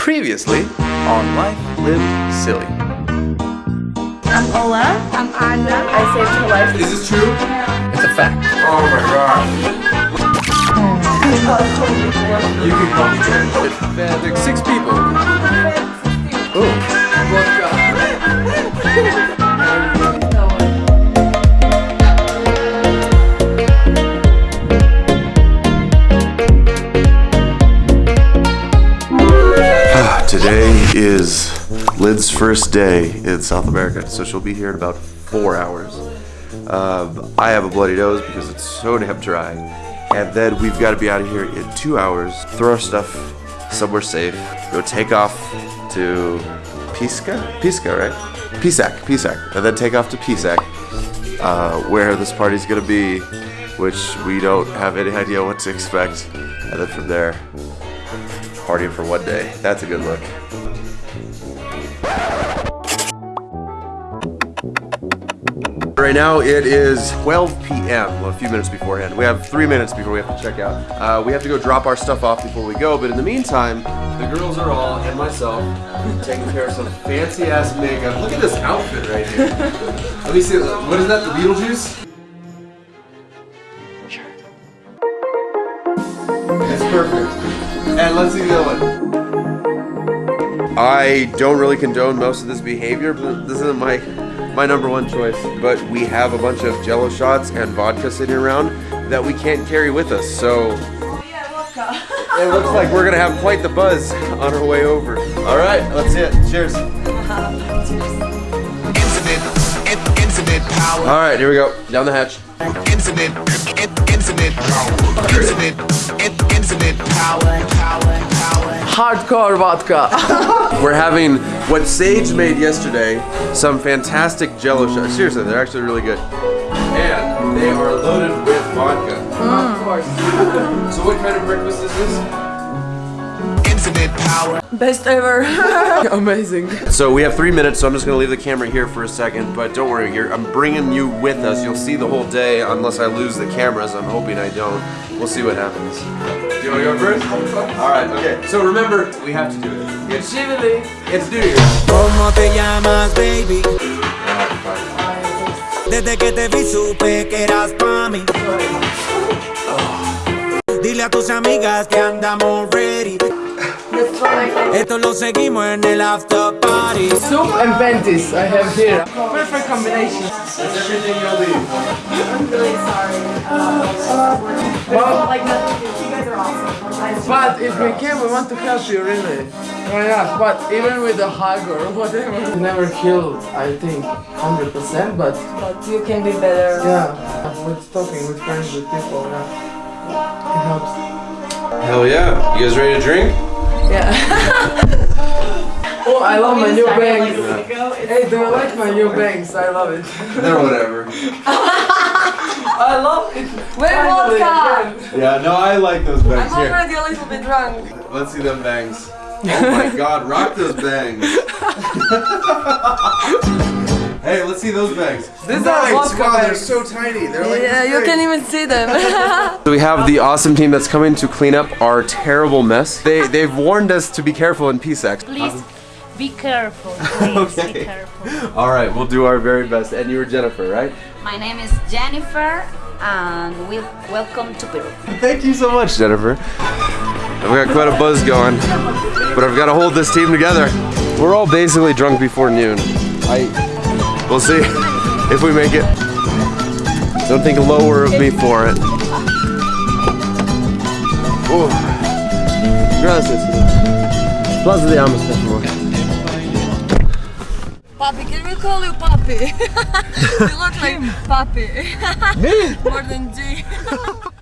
Previously on Life Lived Silly. I'm Ola. I'm Anna. I saved her life. Is this true? It's a fact. Oh my god. Oh, you can call me It's like six people. Is Lid's first day in South America, so she'll be here in about four hours. Um, I have a bloody nose because it's so damn dry. And then we've got to be out of here in two hours, throw our stuff somewhere safe, go take off to Pisca? Pisca, right? Pisac, Pisac. And then take off to Pisac, uh, where this party's going to be, which we don't have any idea what to expect. And then from there, partying for one day. That's a good look. Right now it is 12 p.m. Well, a few minutes beforehand. We have three minutes before we have to check out. Uh, we have to go drop our stuff off before we go, but in the meantime, the girls are all, and myself, taking care of some fancy ass makeup. Look at this outfit right here. Let me see, what is that, the Beetlejuice? It's perfect. And let's see the other one. I don't really condone most of this behavior, but this isn't my my number one choice. But we have a bunch of jello shots and vodka sitting around that we can't carry with us, so oh, it looks like we're gonna have quite the buzz on our way over. All right, let's see it. Cheers. Infinite power. All right, here we go. Down the hatch. Infinite, infinite power. Infinite, infinite power. Power, power. Hardcore vodka. We're having what Sage made yesterday, some fantastic jello shots. Seriously, they're actually really good. And they are loaded with vodka. Mm. Of course. so what kind of breakfast is this? Infinite power. Best ever. Amazing. So we have three minutes, so I'm just gonna leave the camera here for a second, but don't worry, you're, I'm bringing you with us. You'll see the whole day unless I lose the cameras. I'm hoping I don't. We'll see what happens. Do you wanna go first? All right, okay. So remember, we have to do it. It's Chivili. It's New Year's. ¿Cómo te llamas, baby? Fine. Desde que te vi supe que eras pa' mí. Dile a tus amigas que andamos ready. Esto lo seguimos en el after party. Soup and panties I have here. Perfect combination. That's everything you'll leave. I'm really sorry. Uh, Well, like nothing. But if we can, we want to help you really. Oh yeah, but even with a hug or whatever. You never killed, I think, 100%, but But you can be better. yeah, with talking with friends, with people, yeah, it helps. Hell yeah. You guys ready to drink? Yeah. Oh, I love my new bangs. bangs. Hey, do you like my new bangs? I love it. They're whatever. I love it. Wait, Finally, vodka. again. Yeah, no, I like those bangs. I'm already a little bit drunk. Let's see them bangs. Oh my god, rock those bangs. hey, let's see those bangs. These are vodka wow, they're so tiny. They're like Yeah, you can't even see them. So we have the awesome team that's coming to clean up our terrible mess. They they've warned us to be careful in Pisac. Please be careful. Please Okay. be careful. All right, we'll do our very best. And you were Jennifer, right? My name is Jennifer, and we welcome to Peru. Thank you so much, Jennifer. I've got quite a buzz going, but I've got to hold this team together. We're all basically drunk before noon. I, we'll see if we make it. Don't think lower of me for it. Oh, gracias. Plaza de Armas. Papi, can we call you Papi? you look like Papi. Me? More than G.